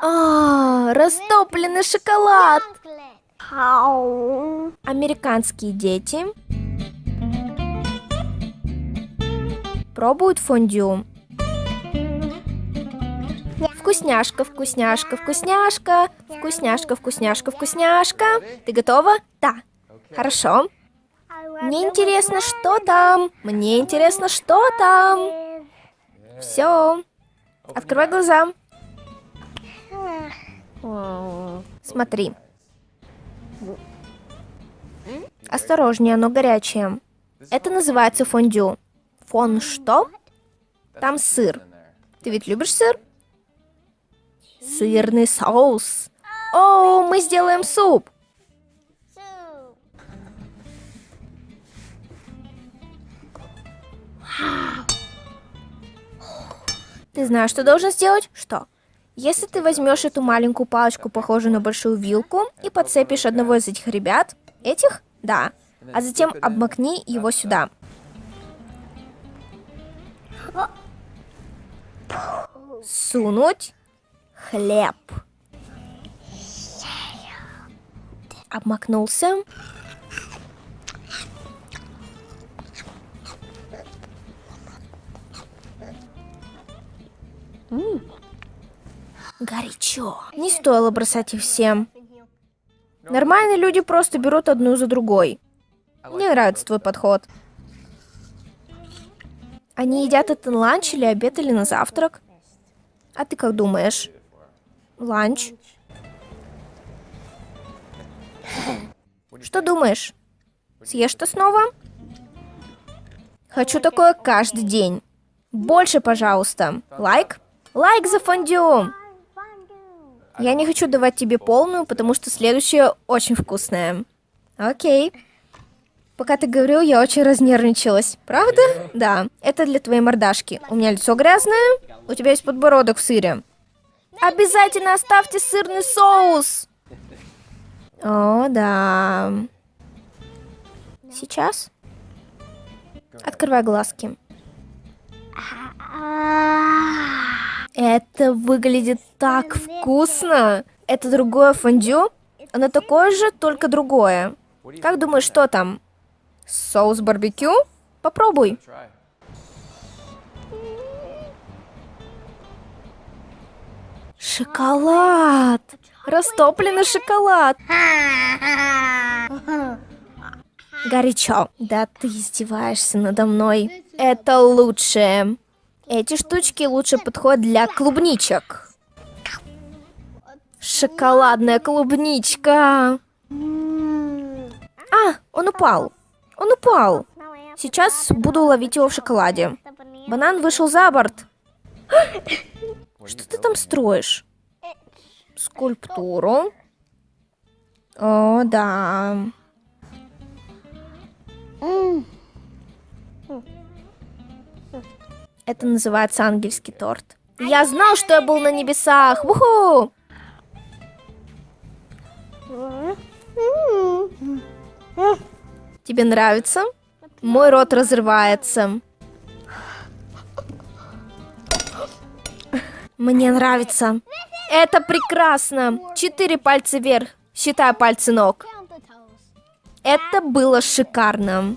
А, растопленный шоколад. Американские дети пробуют фондю. Вкусняшка, вкусняшка, вкусняшка, вкусняшка, вкусняшка, вкусняшка. Ты готова? Да. Хорошо. Мне интересно, что там. Мне интересно, что там. Все. Открывай глаза. Смотри. Осторожнее, оно горячее. Это называется фондю. Фон что? Там сыр. Ты ведь любишь сыр? Сырный соус. О, мы сделаем суп. Ты знаешь, что должен сделать? Что? Если ты возьмешь эту маленькую палочку, похожую на большую вилку, и подцепишь одного из этих ребят, этих? Да. А затем обмакни его сюда. Сунуть хлеб. Обмакнулся. Горячо. Не стоило бросать их всем. Нормальные люди просто берут одну за другой. Мне нравится твой подход. Они едят это на ланч или обед или на завтрак? А ты как думаешь? Ланч? Что думаешь? Съешь что снова? Хочу такое каждый день. Больше, пожалуйста. Лайк? Лайк за фондю! Я не хочу давать тебе полную, потому что следующее очень вкусное. Окей. Пока ты говорил, я очень разнервничалась. Правда? Да. Это для твоей мордашки. У меня лицо грязное. У тебя есть подбородок в сыре. Обязательно оставьте сырный соус. О, да. Сейчас? Открывай глазки. Это выглядит так вкусно. Это другое фондю? Оно такое же, только другое. Как думаешь, что там? Соус барбекю? Попробуй. Шоколад! Растопленный шоколад! Горячо. Да ты издеваешься надо мной. Это лучшее. Эти штучки лучше подходят для клубничек. Шоколадная клубничка. А, он упал. Он упал. Сейчас буду ловить его в шоколаде. Банан вышел за борт. Что ты там строишь? Скульптуру. О, да. Это называется ангельский торт. Я знал, что я был на небесах. Уху! Тебе нравится? Мой рот разрывается. Мне нравится. Это прекрасно. Четыре пальца вверх, считая пальцы ног. Это было шикарно.